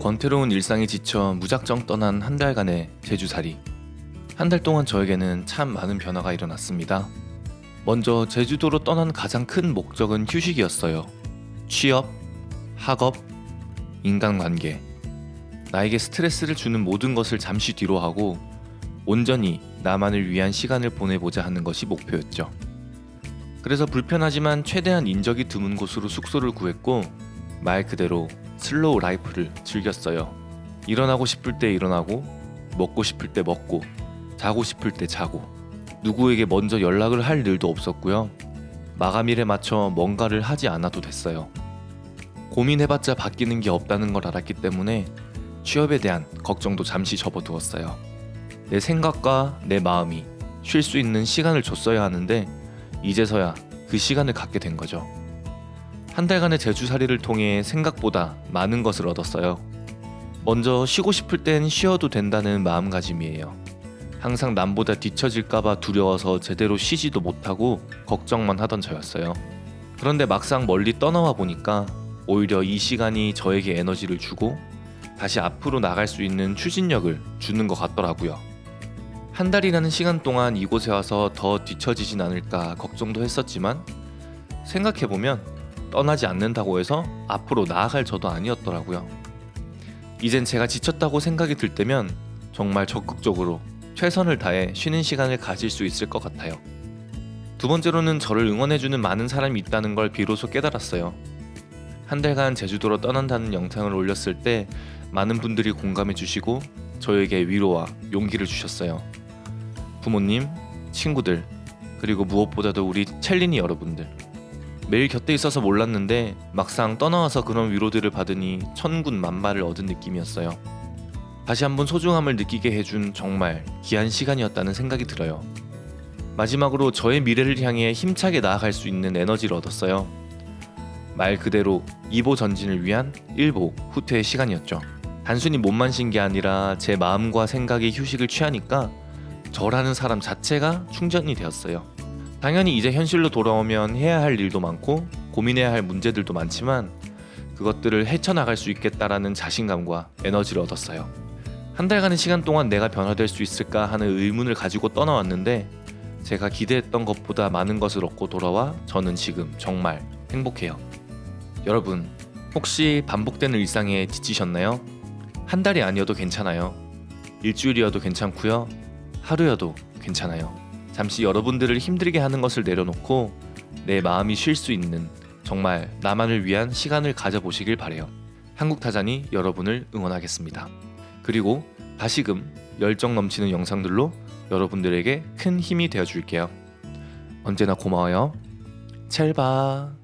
번태로운 일상에 지쳐 무작정 떠난 한 달간의 제주살이. 한 달 동안 저에게는 참 많은 변화가 일어났습니다. 먼저 제주도로 떠난 가장 큰 목적은 휴식이었어요. 취업, 학업, 인간관계. 나에게 스트레스를 주는 모든 것을 잠시 뒤로 하고 온전히 나만을 위한 시간을 보내보자 하는 것이 목표였죠. 그래서 불편하지만 최대한 인적이 드문 곳으로 숙소를 구했고 말 그대로 slow life를 즐겼어요. 일어나고 싶을 때 일어나고 먹고 싶을 때 먹고 자고 싶을 때 자고 누구에게 먼저 연락을 할 일도 없었고요. 마감일에 맞춰 뭔가를 하지 않아도 됐어요. 고민해봤자 바뀌는 게 없다는 걸 알았기 때문에 취업에 대한 걱정도 잠시 접어두었어요. 내 생각과 내 마음이 쉴 수 있는 시간을 줬어야 하는데 이제서야 그 시간을 갖게 된 거죠. 한 달간의 제주살이를 통해 생각보다 많은 것을 얻었어요. 먼저 쉬고 싶을 땐 쉬어도 된다는 마음가짐이에요. 항상 남보다 뒤처질까봐 두려워서 제대로 쉬지도 못하고 걱정만 하던 저였어요. 그런데 막상 멀리 떠나와 보니까 오히려 이 시간이 저에게 에너지를 주고 다시 앞으로 나갈 수 있는 추진력을 주는 것 같더라고요. 한 달이라는 시간 동안 이곳에 와서 더 뒤처지진 않을까 걱정도 했었지만 생각해보면 떠나지 않는다고 해서 앞으로 나아갈 저도 아니었더라고요. 이젠 제가 지쳤다고 생각이 들 때면 정말 적극적으로 최선을 다해 쉬는 시간을 가질 수 있을 것 같아요. 두 번째로는 저를 응원해주는 많은 사람이 있다는 걸 비로소 깨달았어요. 한 달간 제주도로 떠난다는 영상을 올렸을 때 많은 분들이 공감해 주시고 저에게 위로와 용기를 주셨어요. 부모님, 친구들, 그리고 무엇보다도 우리 첼리니 여러분들. 매일 곁에 있어서 몰랐는데 막상 떠나와서 그런 위로들을 받으니 천군 만마를 얻은 느낌이었어요. 다시 한번 소중함을 느끼게 해준 정말 귀한 시간이었다는 생각이 들어요. 마지막으로 저의 미래를 향해 힘차게 나아갈 수 있는 에너지를 얻었어요. 말 그대로 2보 전진을 위한 1보 후퇴의 시간이었죠. 단순히 몸만 쉰 게 아니라 제 마음과 생각이 휴식을 취하니까 저라는 사람 자체가 충전이 되었어요. 당연히 이제 현실로 돌아오면 해야 할 일도 많고 고민해야 할 문제들도 많지만 그것들을 헤쳐나갈 수 있겠다라는 자신감과 에너지를 얻었어요. 한 달간의 시간 동안 내가 변화될 수 있을까 하는 의문을 가지고 떠나왔는데 제가 기대했던 것보다 많은 것을 얻고 돌아와 저는 지금 정말 행복해요. 여러분, 혹시 반복되는 일상에 지치셨나요? 한 달이 아니어도 괜찮아요. 일주일이어도 괜찮고요. 하루여도 괜찮아요. 잠시 여러분들을 힘들게 하는 것을 내려놓고 내 마음이 쉴 수 있는 정말 나만을 위한 시간을 가져보시길 바래요. 한국타잔이 여러분을 응원하겠습니다. 그리고 다시금 열정 넘치는 영상들로 여러분들에게 큰 힘이 되어 줄게요. 언제나 고마워요. 첼바.